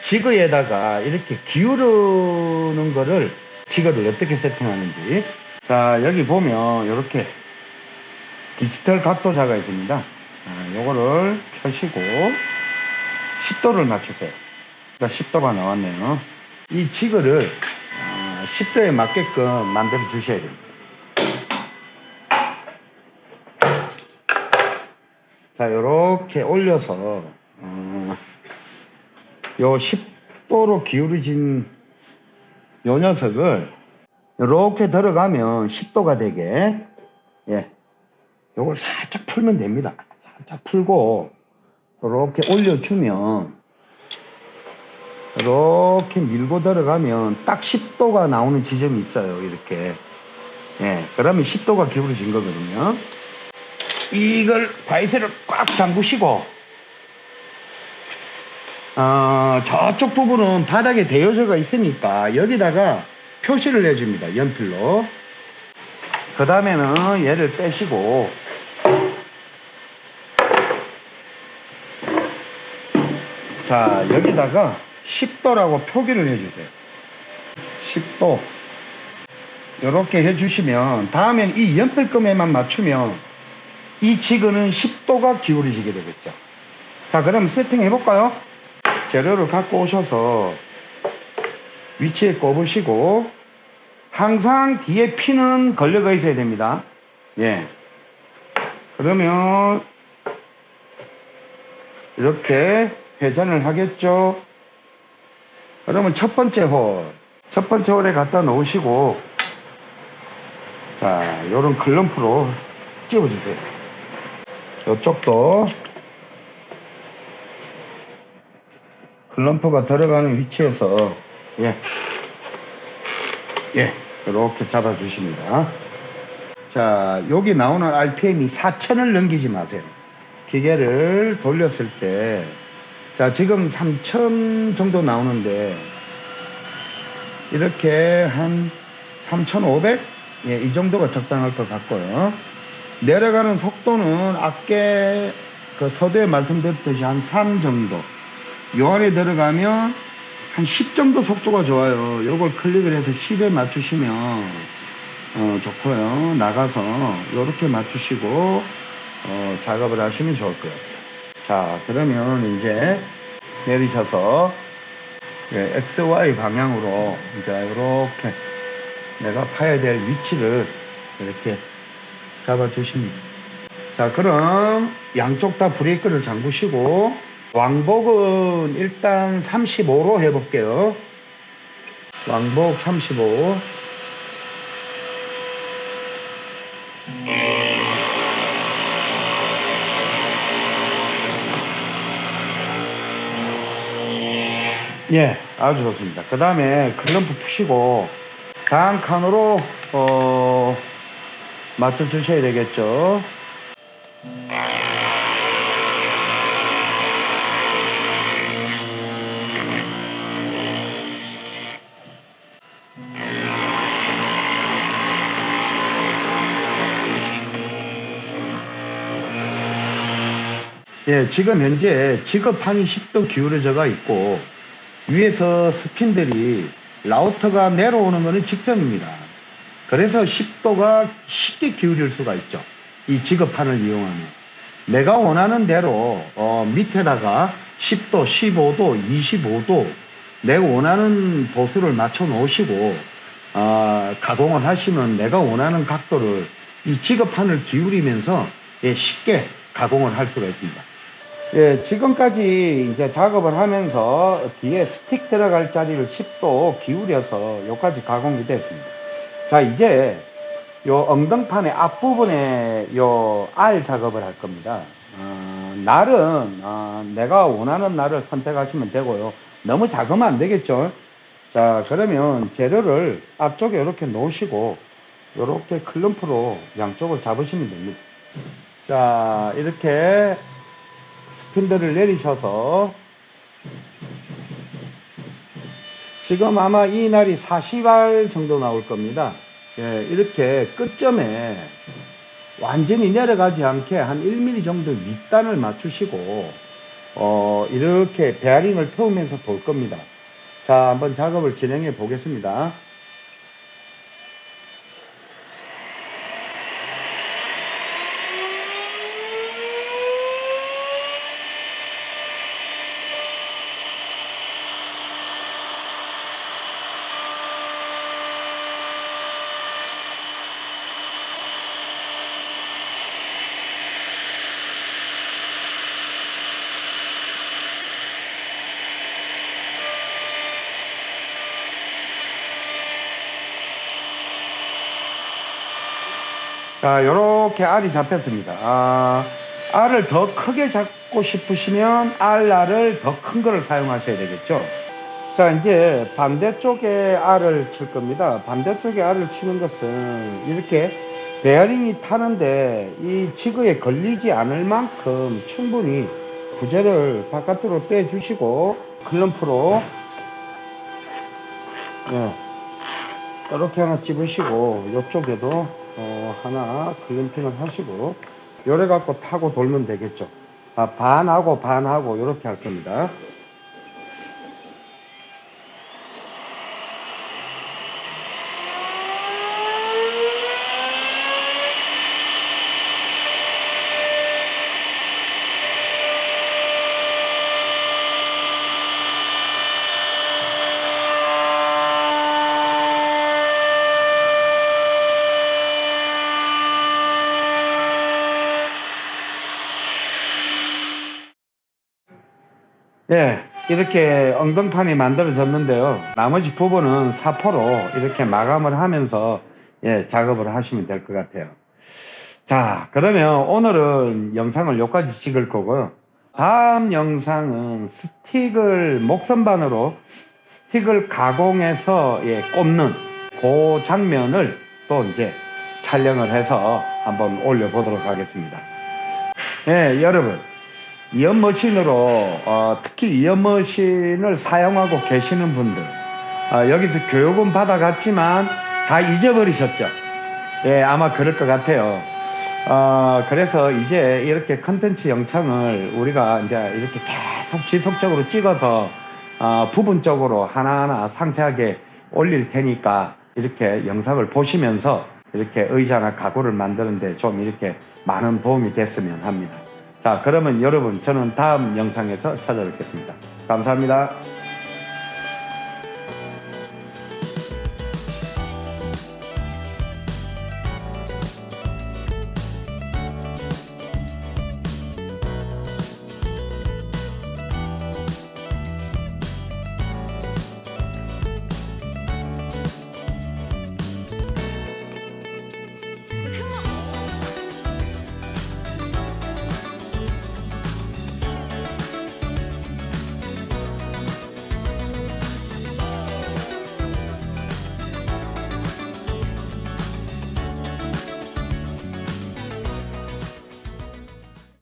지그에다가 이렇게 기울이는 거를 지그를 어떻게 세팅하는지 자 여기 보면 이렇게 디지털 각도자가 있습니다. 아, 요거를 켜시고 10도를 맞추세요. 그러니까 10도가 나왔네요. 이 지그를 아, 10도에 맞게끔 만들어 주셔야 됩니다. 자, 요렇게 올려서, 어, 요 10도로 기울어진 요 녀석을 요렇게 들어가면 10도가 되게, 예, 요걸 살짝 풀면 됩니다. 살짝 풀고, 요렇게 올려주면, 이렇게 밀고 들어가면 딱 10도가 나오는 지점이 있어요. 이렇게. 예, 그러면 10도가 기울어진 거거든요. 이걸 바이스를 꽉 잠그시고 어, 저쪽 부분은 바닥에 대여서가 있으니까 여기다가 표시를 해줍니다 연필로 그 다음에는 얘를 떼시고 자 여기다가 10도라고 표기를 해주세요 10도 이렇게 해주시면 다음엔 이 연필금에만 맞추면 이 지그는 10도가 기울어지게 되겠죠. 자, 그럼 세팅 해 볼까요? 재료를 갖고 오셔서 위치에 꼽으시고 항상 뒤에 피는 걸려가 있어야 됩니다. 예. 그러면 이렇게 회전을 하겠죠. 그러면 첫 번째 홀, 첫 번째 홀에 갖다 놓으시고 자, 요런 글럼프로 찝어주세요. 이쪽도 글럼프가 들어가는 위치에서 예, 예, 이렇게 잡아주십니다. 자, 여기 나오는 RPM이 4천을 넘기지 마세요. 기계를 돌렸을 때, 자, 지금 3천 정도 나오는데, 이렇게 한 3,500? 예, 이 정도가 적당할 것 같고요. 내려가는 속도는 아까 그 서두에 말씀드렸듯이 한 3 정도. 요 안에 들어가면 한 10 정도 속도가 좋아요. 요걸 클릭을 해서 10에 맞추시면 어, 좋고요. 나가서 요렇게 맞추시고 어, 작업을 하시면 좋을 것 같아요. 자, 그러면 이제 내리셔서 예, XY 방향으로 이제 이렇게 내가 파야 될 위치를 이렇게 잡아 주십니다. 자, 그럼 양쪽 다 브레이크를 잠그시고 왕복은 일단 35로 해볼게요. 왕복 35. 예, 아주 좋습니다. 그 다음에 클럼프 푸시고 다음 칸으로 어, 맞춰 주셔야 되겠죠. 예, 지금 현재 지급판이 10도 기울어져가 있고 위에서 스핀들이 라우터가 내려오는 것은 직선입니다. 그래서 10도가 쉽게 기울일 수가 있죠. 이 지급판을 이용하면. 내가 원하는 대로 어, 밑에다가 10도, 15도, 25도 내가 원하는 보수를 맞춰 놓으시고 어, 가공을 하시면 내가 원하는 각도를 이 지급판을 기울이면서 예, 쉽게 가공을 할 수가 있습니다. 예, 지금까지 이제 작업을 하면서 뒤에 스틱 들어갈 자리를 10도 기울여서 여기까지 가공이 됐습니다. 자, 이제 요 엉덩판의 앞부분에 요 알 작업을 할 겁니다. 어, 날은 어, 내가 원하는 날을 선택하시면 되고요. 너무 작으면 안 되겠죠. 자, 그러면 재료를 앞쪽에 이렇게 놓으시고 이렇게 클럼프로 양쪽을 잡으시면 됩니다. 자, 이렇게 스핀들을 내리셔서 지금 아마 이 날이 40알 정도 나올 겁니다. 예, 이렇게 끝점에 완전히 내려가지 않게 한 1mm 정도 윗단을 맞추시고 어, 이렇게 베어링을 태우면서 돌 겁니다. 자, 한번 작업을 진행해 보겠습니다. 자, 요렇게 알이 잡혔습니다. 아, 알을 더 크게 잡고 싶으시면 알알을 더 큰 거를 사용하셔야 되겠죠. 자, 이제 반대쪽에 알을 칠 겁니다. 반대쪽에 알을 치는 것은 이렇게 베어링이 타는데 이 지그에 걸리지 않을 만큼 충분히 부재를 바깥으로 빼주시고 클럼프로 네, 이렇게 하나 집으시고 이쪽에도 어, 하나 클램핑을 하시고 요래 갖고 타고 돌면 되겠죠. 아, 반하고 반하고 이렇게 할 겁니다 예, 이렇게 엉덩판이 만들어졌는데요. 나머지 부분은 사포로 이렇게 마감을 하면서 예, 작업을 하시면 될 것 같아요. 자, 그러면 오늘은 영상을 여기까지 찍을 거고요. 다음 영상은 스틱을 목선반으로 스틱을 가공해서 예, 꼽는 그 장면을 또 이제 촬영을 해서 한번 올려보도록 하겠습니다. 예, 여러분. 이연머신으로 어, 특히 이연머신을 사용하고 계시는 분들 어, 여기서 교육은 받아갔지만 다 잊어버리셨죠 예 아마 그럴 것 같아요 어, 그래서 이제 이렇게 컨텐츠 영상을 우리가 이제 이렇게 계속 지속적으로 찍어서 어, 부분적으로 하나하나 상세하게 올릴 테니까 이렇게 영상을 보시면서 이렇게 의자나 가구를 만드는데 좀 이렇게 많은 도움이 됐으면 합니다. 자, 그러면 여러분, 저는 다음 영상에서 찾아뵙겠습니다. 감사합니다.